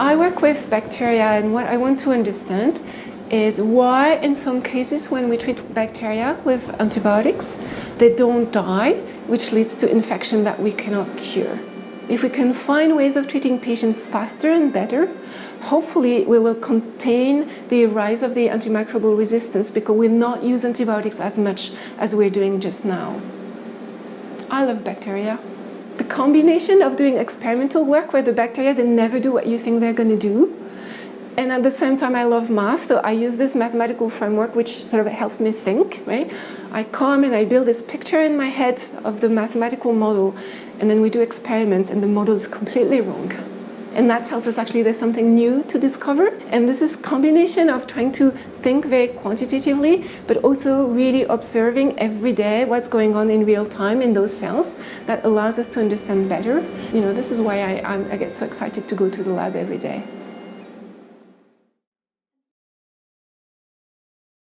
I work with bacteria and what I want to understand is why in some cases when we treat bacteria with antibiotics, they don't die, which leads to infection that we cannot cure. If we can find ways of treating patients faster and better, hopefully we will contain the rise of the antimicrobial resistance because we'll not use antibiotics as much as we're doing just now. I love bacteria. Combination of doing experimental work where the bacteria, they never do what you think they're going to do, and at the same time I love math, so I use this mathematical framework which sort of helps me think, right? I come and I build this picture in my head of the mathematical model and then we do experiments and the model is completely wrong. And that tells us actually there's something new to discover. And this is combination of trying to think very quantitatively, but also really observing every day what's going on in real time in those cells that allows us to understand better. You know, this is why I, I get so excited to go to the lab every day.